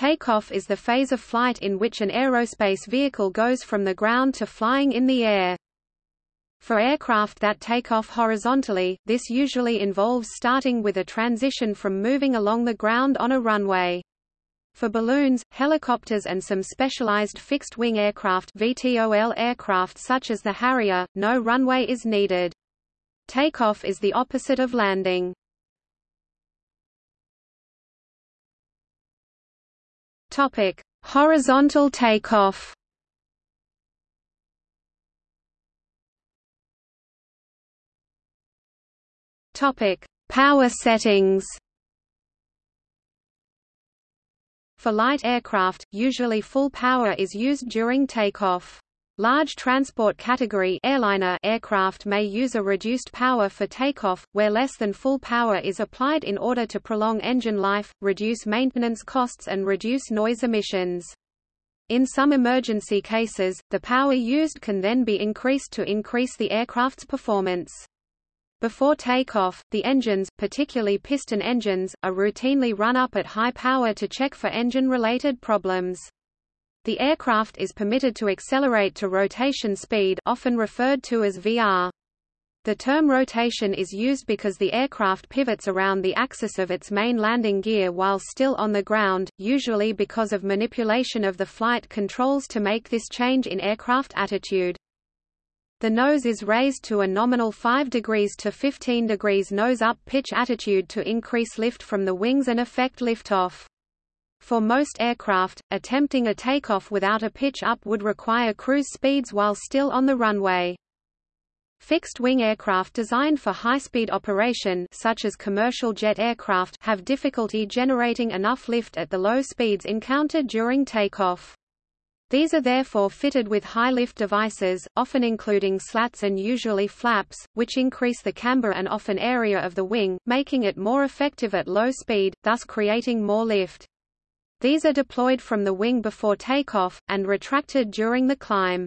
Takeoff is the phase of flight in which an aerospace vehicle goes from the ground to flying in the air. For aircraft that take off horizontally, this usually involves starting with a transition from moving along the ground on a runway. For balloons, helicopters and some specialized fixed-wing aircraft VTOL aircraft such as the Harrier, no runway is needed. Takeoff is the opposite of landing. Topic: Horizontal takeoff. Topic: Power settings. For light aircraft, usually full power is used during takeoff. Large transport category airliner aircraft may use a reduced power for takeoff, where less than full power is applied in order to prolong engine life, reduce maintenance costs and reduce noise emissions. In some emergency cases, the power used can then be increased to increase the aircraft's performance. Before takeoff, the engines, particularly piston engines, are routinely run up at high power to check for engine-related problems. The aircraft is permitted to accelerate to rotation speed often referred to as VR. The term rotation is used because the aircraft pivots around the axis of its main landing gear while still on the ground, usually because of manipulation of the flight controls to make this change in aircraft attitude. The nose is raised to a nominal 5 degrees to 15 degrees nose-up pitch attitude to increase lift from the wings and effect liftoff. For most aircraft, attempting a takeoff without a pitch up would require cruise speeds while still on the runway. Fixed-wing aircraft designed for high-speed operation such as commercial jet aircraft have difficulty generating enough lift at the low speeds encountered during takeoff. These are therefore fitted with high-lift devices, often including slats and usually flaps, which increase the camber and often area of the wing, making it more effective at low speed, thus creating more lift. These are deployed from the wing before takeoff, and retracted during the climb.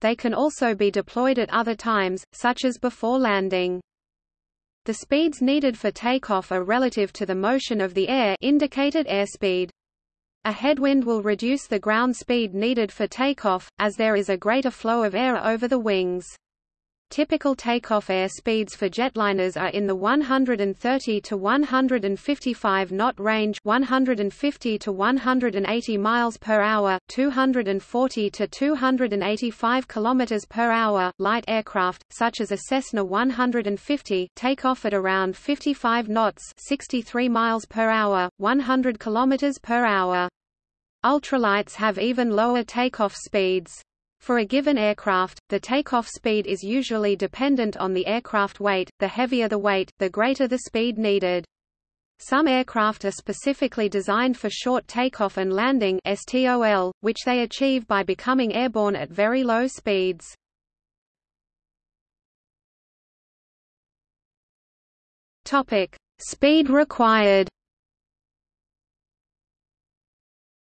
They can also be deployed at other times, such as before landing. The speeds needed for takeoff are relative to the motion of the air indicated airspeed. A headwind will reduce the ground speed needed for takeoff, as there is a greater flow of air over the wings. Typical takeoff air speeds for jetliners are in the 130 to 155 knot range, 150 to 180 miles per hour, 240 to 285 kilometers per hour. Light aircraft such as a Cessna 150 take off at around 55 knots, 63 miles per hour, 100 kilometers per hour. Ultralights have even lower takeoff speeds. For a given aircraft, the takeoff speed is usually dependent on the aircraft weight, the heavier the weight, the greater the speed needed. Some aircraft are specifically designed for short takeoff and landing STOL, which they achieve by becoming airborne at very low speeds. Topic: Speed required.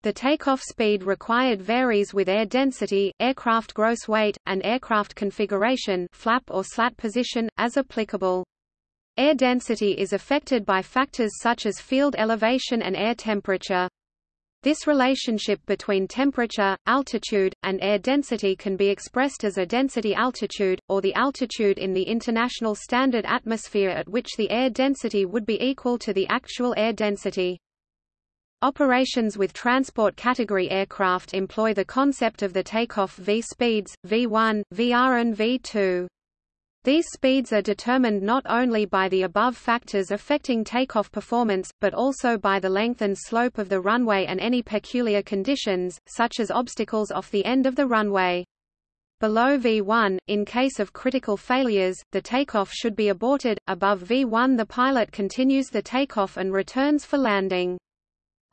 The takeoff speed required varies with air density, aircraft gross weight, and aircraft configuration flap or slat position, as applicable. Air density is affected by factors such as field elevation and air temperature. This relationship between temperature, altitude, and air density can be expressed as a density altitude, or the altitude in the International Standard Atmosphere at which the air density would be equal to the actual air density. Operations with transport category aircraft employ the concept of the takeoff V-speeds, V1, VR and V2. These speeds are determined not only by the above factors affecting takeoff performance, but also by the length and slope of the runway and any peculiar conditions, such as obstacles off the end of the runway. Below V1, in case of critical failures, the takeoff should be aborted. Above V1 the pilot continues the takeoff and returns for landing.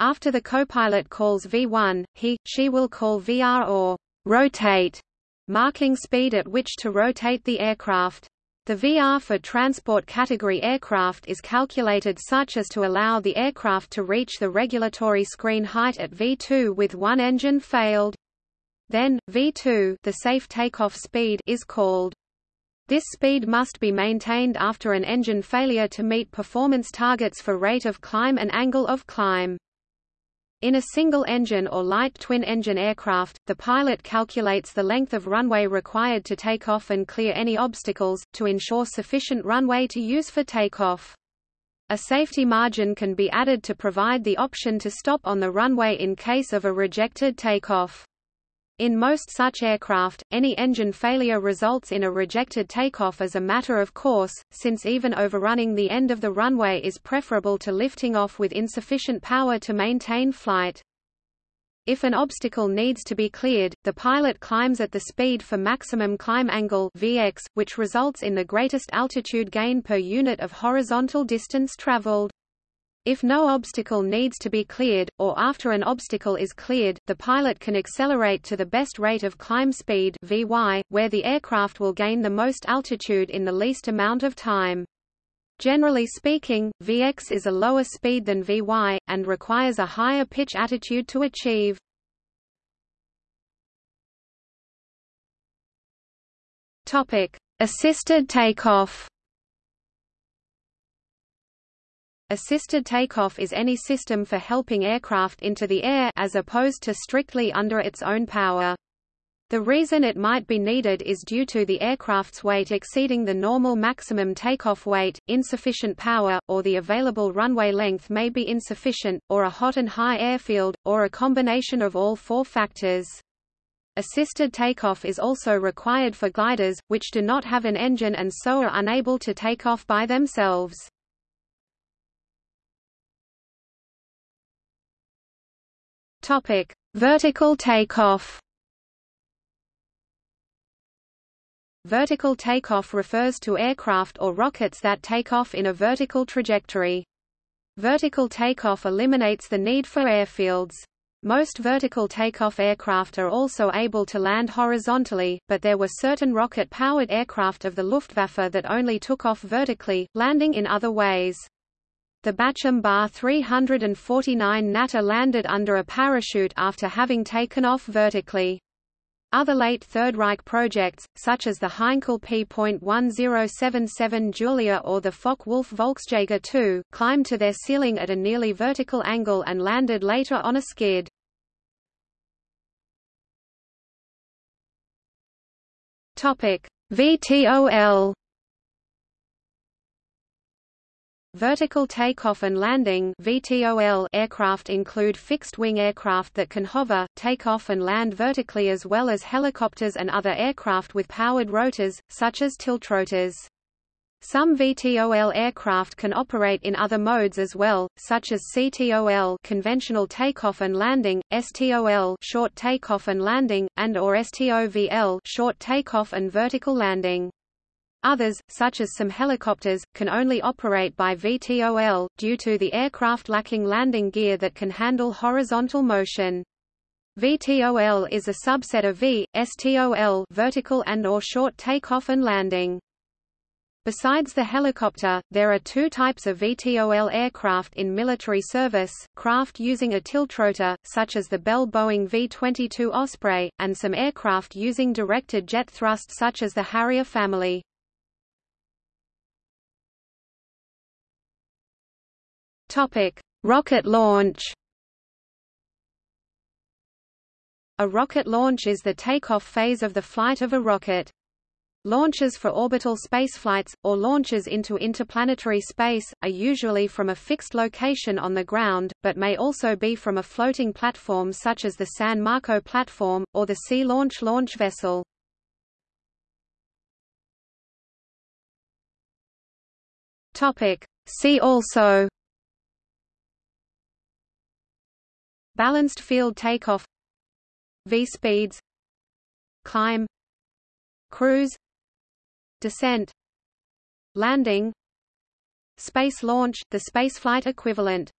After the copilot calls V1, he, she will call VR or rotate, marking speed at which to rotate the aircraft. The VR for transport category aircraft is calculated such as to allow the aircraft to reach the regulatory screen height at V2 with one engine failed. Then, V2 the safe takeoff speed is called. This speed must be maintained after an engine failure to meet performance targets for rate of climb and angle of climb. In a single-engine or light twin-engine aircraft, the pilot calculates the length of runway required to take off and clear any obstacles, to ensure sufficient runway to use for takeoff. A safety margin can be added to provide the option to stop on the runway in case of a rejected takeoff. In most such aircraft, any engine failure results in a rejected takeoff as a matter of course, since even overrunning the end of the runway is preferable to lifting off with insufficient power to maintain flight. If an obstacle needs to be cleared, the pilot climbs at the speed for maximum climb angle Vx, which results in the greatest altitude gain per unit of horizontal distance traveled. If no obstacle needs to be cleared, or after an obstacle is cleared, the pilot can accelerate to the best rate of climb speed Vy, where the aircraft will gain the most altitude in the least amount of time. Generally speaking, Vx is a lower speed than Vy, and requires a higher pitch attitude to achieve. Assisted takeoff Assisted takeoff is any system for helping aircraft into the air as opposed to strictly under its own power. The reason it might be needed is due to the aircraft's weight exceeding the normal maximum takeoff weight, insufficient power, or the available runway length may be insufficient, or a hot and high airfield, or a combination of all four factors. Assisted takeoff is also required for gliders, which do not have an engine and so are unable to take off by themselves. Topic: Vertical takeoff. Vertical takeoff refers to aircraft or rockets that take off in a vertical trajectory. Vertical takeoff eliminates the need for airfields. Most vertical takeoff aircraft are also able to land horizontally, but there were certain rocket-powered aircraft of the Luftwaffe that only took off vertically, landing in other ways. The Bachem Ba 349 Natter landed under a parachute after having taken off vertically. Other late Third Reich projects, such as the Heinkel P.1077 Julia or the Focke-Wulf Volksjager II, climbed to their ceiling at a nearly vertical angle and landed later on a skid. VTOL Vertical takeoff and landing (VTOL) aircraft include fixed-wing aircraft that can hover, take off and land vertically as well as helicopters and other aircraft with powered rotors, such as tiltrotors. Some VTOL aircraft can operate in other modes as well, such as CTOL conventional takeoff and landing, STOL short takeoff and landing, and or STOVL short takeoff and vertical landing. Others, such as some helicopters, can only operate by VTOL, due to the aircraft lacking landing gear that can handle horizontal motion. VTOL is a subset of V, STOL vertical and or short takeoff and landing. Besides the helicopter, there are two types of VTOL aircraft in military service, craft using a tiltrotor, such as the Bell Boeing V-22 Osprey, and some aircraft using directed jet thrust such as the Harrier family. Topic: Rocket launch. A rocket launch is the takeoff phase of the flight of a rocket. Launches for orbital spaceflights, or launches into interplanetary space, are usually from a fixed location on the ground, but may also be from a floating platform such as the San Marco platform, or the Sea Launch launch vessel. See also Balanced field takeoff. V-speeds Climb. Cruise. Descent. Landing. Space launch, the spaceflight equivalent